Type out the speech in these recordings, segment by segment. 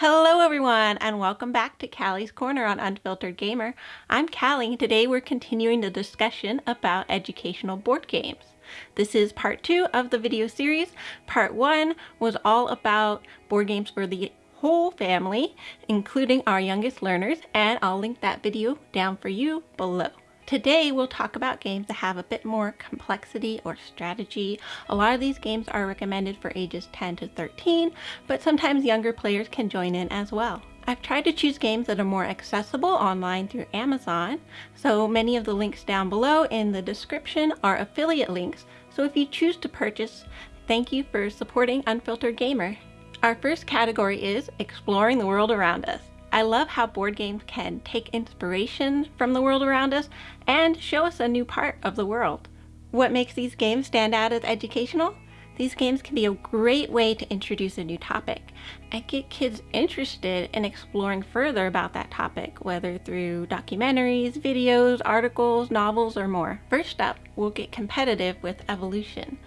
Hello everyone and welcome back to Callie's Corner on Unfiltered Gamer. I'm Callie. Today we're continuing the discussion about educational board games. This is part two of the video series. Part one was all about board games for the whole family, including our youngest learners, and I'll link that video down for you below. Today we'll talk about games that have a bit more complexity or strategy. A lot of these games are recommended for ages 10 to 13, but sometimes younger players can join in as well. I've tried to choose games that are more accessible online through Amazon, so many of the links down below in the description are affiliate links, so if you choose to purchase, thank you for supporting Unfiltered Gamer. Our first category is exploring the world around us. I love how board games can take inspiration from the world around us and show us a new part of the world. What makes these games stand out as educational? These games can be a great way to introduce a new topic and get kids interested in exploring further about that topic, whether through documentaries, videos, articles, novels, or more. First up, we'll get competitive with evolution.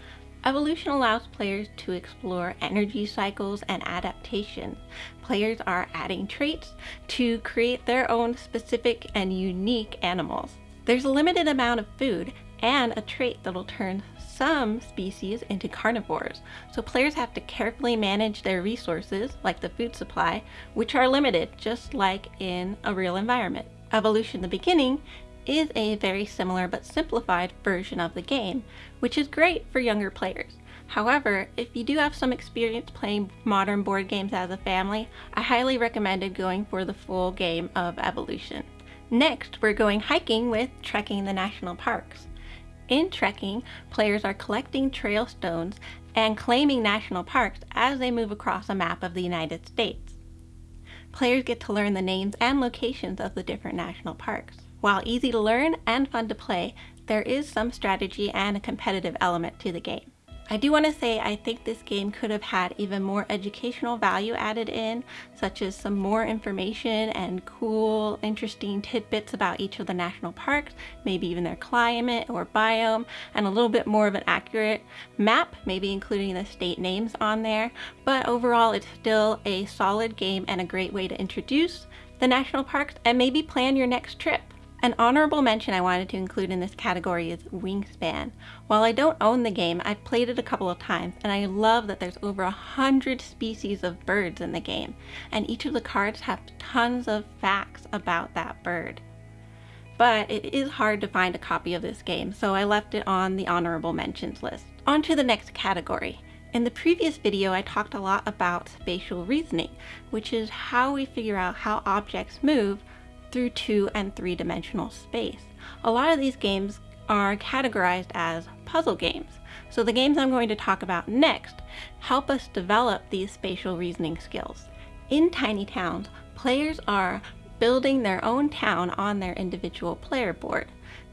Evolution allows players to explore energy cycles and adaptation. Players are adding traits to create their own specific and unique animals. There's a limited amount of food and a trait that'll turn some species into carnivores, so players have to carefully manage their resources, like the food supply, which are limited just like in a real environment. Evolution the Beginning is a very similar but simplified version of the game, which is great for younger players. However, if you do have some experience playing modern board games as a family, I highly recommend going for the full game of Evolution. Next, we're going hiking with Trekking the National Parks. In trekking, players are collecting trail stones and claiming national parks as they move across a map of the United States. Players get to learn the names and locations of the different national parks. While easy to learn and fun to play, there is some strategy and a competitive element to the game. I do want to say I think this game could have had even more educational value added in, such as some more information and cool, interesting tidbits about each of the national parks, maybe even their climate or biome, and a little bit more of an accurate map, maybe including the state names on there. But overall, it's still a solid game and a great way to introduce the national parks and maybe plan your next trip. An honorable mention I wanted to include in this category is Wingspan. While I don't own the game, I've played it a couple of times and I love that there's over a hundred species of birds in the game and each of the cards have tons of facts about that bird. But it is hard to find a copy of this game, so I left it on the honorable mentions list. On to the next category. In the previous video, I talked a lot about spatial reasoning, which is how we figure out how objects move through two and three dimensional space. A lot of these games are categorized as puzzle games. So the games I'm going to talk about next help us develop these spatial reasoning skills. In Tiny Towns, players are building their own town on their individual player board.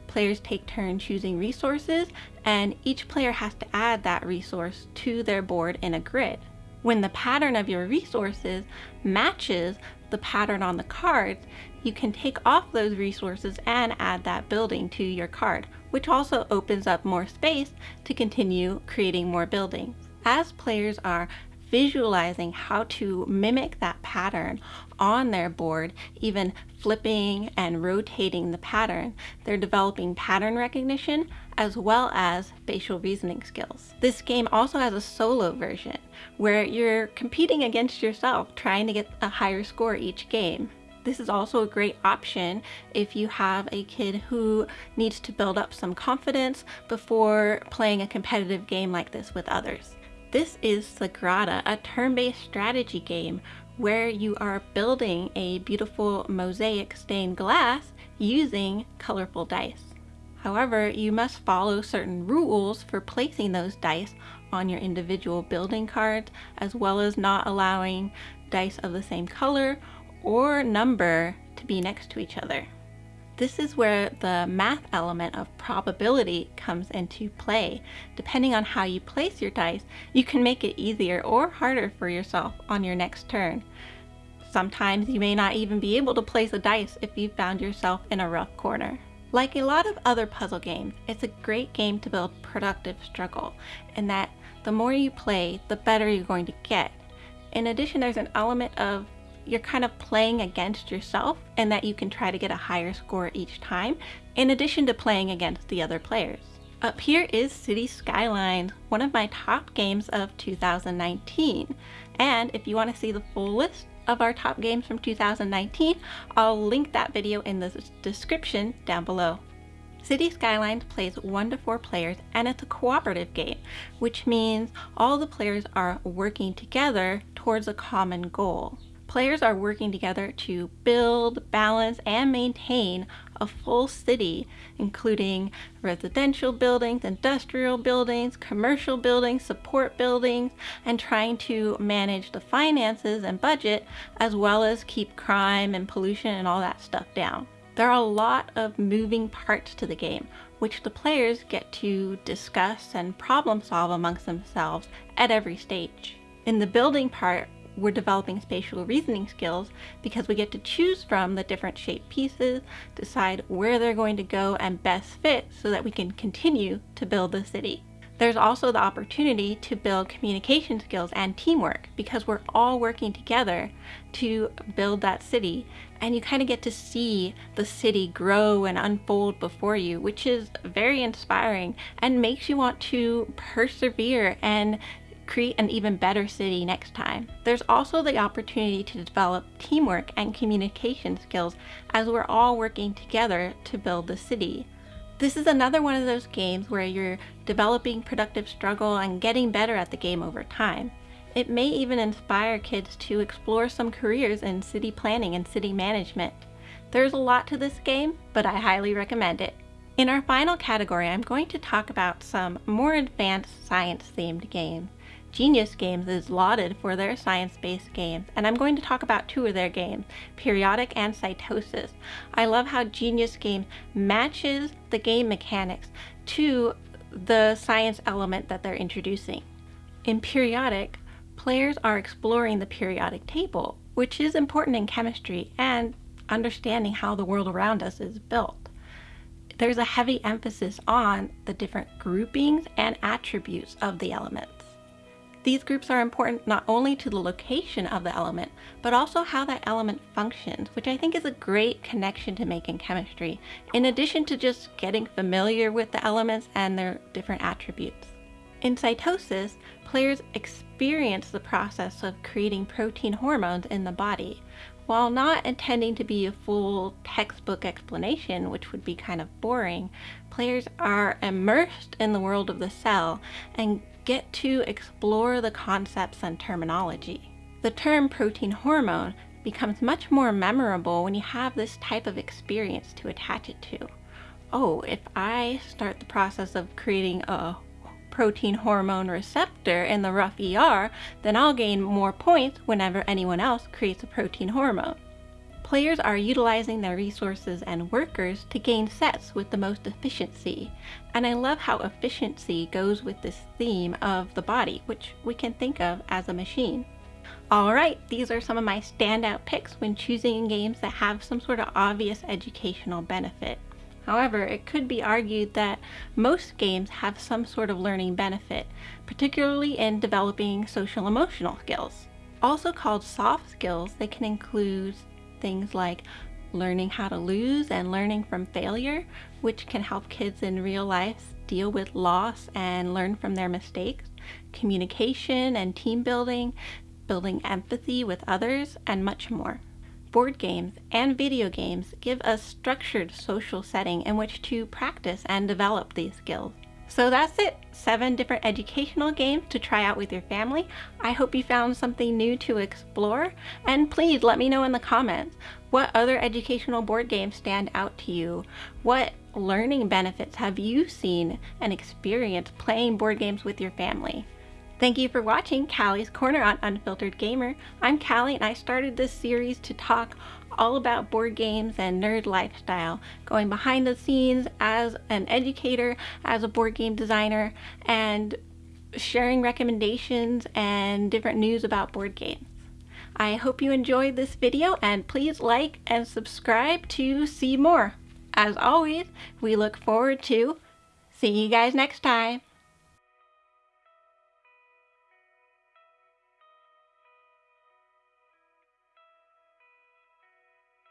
Players take turns choosing resources and each player has to add that resource to their board in a grid. When the pattern of your resources matches the pattern on the cards, you can take off those resources and add that building to your card, which also opens up more space to continue creating more buildings. As players are visualizing how to mimic that pattern on their board, even flipping and rotating the pattern, they're developing pattern recognition as well as spatial reasoning skills. This game also has a solo version where you're competing against yourself trying to get a higher score each game. This is also a great option if you have a kid who needs to build up some confidence before playing a competitive game like this with others. This is Sagrada, a turn-based strategy game where you are building a beautiful mosaic stained glass using colorful dice. However, you must follow certain rules for placing those dice on your individual building cards, as well as not allowing dice of the same color or number to be next to each other. This is where the math element of probability comes into play. Depending on how you place your dice, you can make it easier or harder for yourself on your next turn. Sometimes you may not even be able to place a dice if you found yourself in a rough corner. Like a lot of other puzzle games, it's a great game to build productive struggle, in that the more you play, the better you're going to get. In addition, there's an element of you're kind of playing against yourself and that you can try to get a higher score each time, in addition to playing against the other players. Up here is City Skylines, one of my top games of 2019. And if you want to see the full list of our top games from 2019, I'll link that video in the description down below. City Skylines plays 1 to 4 players and it's a cooperative game, which means all the players are working together towards a common goal. Players are working together to build, balance, and maintain a full city, including residential buildings, industrial buildings, commercial buildings, support buildings, and trying to manage the finances and budget, as well as keep crime and pollution and all that stuff down. There are a lot of moving parts to the game, which the players get to discuss and problem solve amongst themselves at every stage. In the building part, we're developing spatial reasoning skills because we get to choose from the different shape pieces, decide where they're going to go and best fit so that we can continue to build the city. There's also the opportunity to build communication skills and teamwork because we're all working together to build that city and you kind of get to see the city grow and unfold before you, which is very inspiring and makes you want to persevere and create an even better city next time. There's also the opportunity to develop teamwork and communication skills as we're all working together to build the city. This is another one of those games where you're developing productive struggle and getting better at the game over time. It may even inspire kids to explore some careers in city planning and city management. There's a lot to this game, but I highly recommend it. In our final category, I'm going to talk about some more advanced science-themed games. Genius Games is lauded for their science-based games, and I'm going to talk about two of their games, Periodic and Cytosis. I love how Genius Games matches the game mechanics to the science element that they're introducing. In Periodic, players are exploring the periodic table, which is important in chemistry and understanding how the world around us is built. There's a heavy emphasis on the different groupings and attributes of the elements. These groups are important not only to the location of the element, but also how that element functions, which I think is a great connection to make in chemistry, in addition to just getting familiar with the elements and their different attributes. In cytosis, players experience the process of creating protein hormones in the body. While not intending to be a full textbook explanation, which would be kind of boring, players are immersed in the world of the cell and get to explore the concepts and terminology. The term protein hormone becomes much more memorable when you have this type of experience to attach it to. Oh, if I start the process of creating a protein hormone receptor in the rough ER, then I'll gain more points whenever anyone else creates a protein hormone. Players are utilizing their resources and workers to gain sets with the most efficiency, and I love how efficiency goes with this theme of the body, which we can think of as a machine. Alright, these are some of my standout picks when choosing games that have some sort of obvious educational benefit. However, it could be argued that most games have some sort of learning benefit, particularly in developing social emotional skills. Also called soft skills, they can include things like learning how to lose and learning from failure, which can help kids in real life deal with loss and learn from their mistakes, communication and team building, building empathy with others, and much more. Board games and video games give a structured social setting in which to practice and develop these skills. So that's it, seven different educational games to try out with your family. I hope you found something new to explore, and please let me know in the comments, what other educational board games stand out to you? What learning benefits have you seen and experienced playing board games with your family? Thank you for watching Callie's Corner on Unfiltered Gamer. I'm Callie and I started this series to talk all about board games and nerd lifestyle, going behind the scenes as an educator, as a board game designer, and sharing recommendations and different news about board games. I hope you enjoyed this video and please like and subscribe to see more. As always, we look forward to seeing you guys next time.